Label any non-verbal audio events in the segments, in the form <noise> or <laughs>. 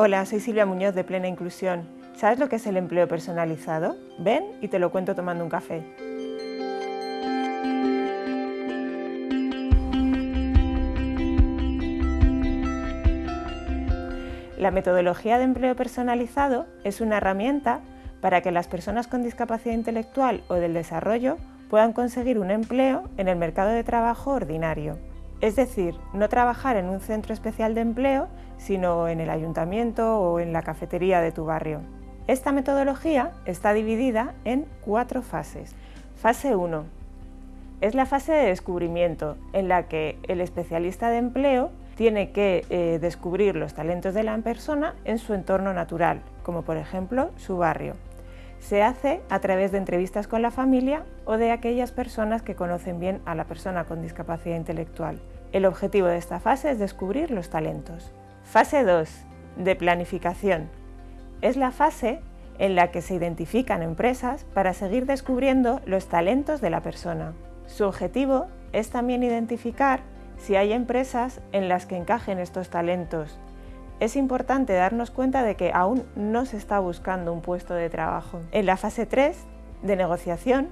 Hola, soy Silvia Muñoz de Plena Inclusión. ¿Sabes lo que es el empleo personalizado? Ven y te lo cuento tomando un café. La metodología de empleo personalizado es una herramienta para que las personas con discapacidad intelectual o del desarrollo puedan conseguir un empleo en el mercado de trabajo ordinario. Es decir, no trabajar en un centro especial de empleo, sino en el ayuntamiento o en la cafetería de tu barrio. Esta metodología está dividida en cuatro fases. Fase 1. Es la fase de descubrimiento, en la que el especialista de empleo tiene que eh, descubrir los talentos de la persona en su entorno natural, como por ejemplo su barrio. Se hace a través de entrevistas con la familia o de aquellas personas que conocen bien a la persona con discapacidad intelectual. El objetivo de esta fase es descubrir los talentos. Fase 2. De planificación. Es la fase en la que se identifican empresas para seguir descubriendo los talentos de la persona. Su objetivo es también identificar si hay empresas en las que encajen estos talentos. Es importante darnos cuenta de que aún no se está buscando un puesto de trabajo. En la fase 3 de negociación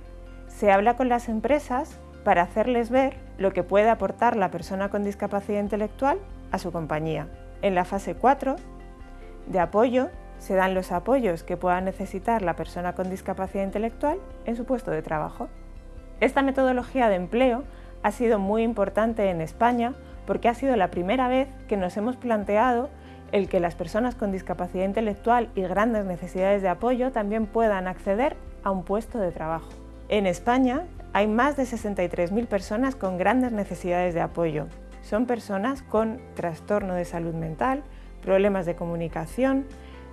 se habla con las empresas para hacerles ver lo que puede aportar la persona con discapacidad intelectual a su compañía. En la fase 4 de apoyo se dan los apoyos que pueda necesitar la persona con discapacidad intelectual en su puesto de trabajo. Esta metodología de empleo ha sido muy importante en España porque ha sido la primera vez que nos hemos planteado el que las personas con discapacidad intelectual y grandes necesidades de apoyo también puedan acceder a un puesto de trabajo. En España hay más de 63.000 personas con grandes necesidades de apoyo. Son personas con trastorno de salud mental, problemas de comunicación,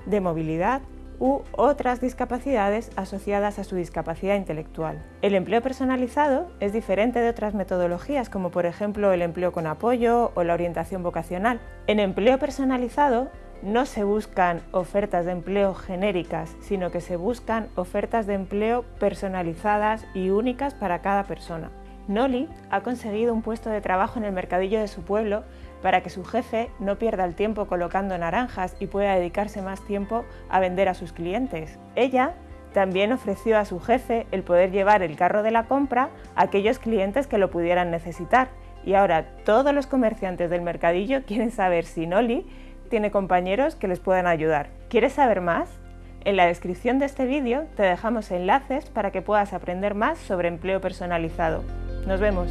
de movilidad u otras discapacidades asociadas a su discapacidad intelectual. El empleo personalizado es diferente de otras metodologías como por ejemplo el empleo con apoyo o la orientación vocacional. En empleo personalizado no se buscan ofertas de empleo genéricas, sino que se buscan ofertas de empleo personalizadas y únicas para cada persona. Noli ha conseguido un puesto de trabajo en el mercadillo de su pueblo para que su jefe no pierda el tiempo colocando naranjas y pueda dedicarse más tiempo a vender a sus clientes. Ella también ofreció a su jefe el poder llevar el carro de la compra a aquellos clientes que lo pudieran necesitar. Y ahora todos los comerciantes del mercadillo <laughs> quieren saber si Noli tiene compañeros que les puedan ayudar. ¿Quieres saber más? En la descripción de este vídeo te dejamos enlaces para que puedas aprender más sobre empleo personalizado. Nos vemos.